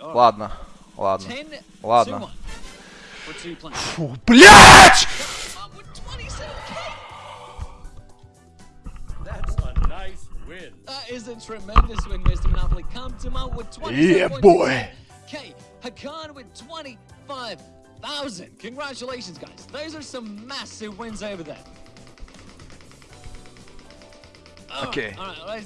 Ладно, ладно. Ладно. Фу, блядь! That's a nice win. That is a tremendous win, Mr. Monopoly. Come to my with 20. Yeah, boy. Okay, Hakan with 25,000. Congratulations, guys. Those are some massive wins over there. Oh, Okay. All right, let's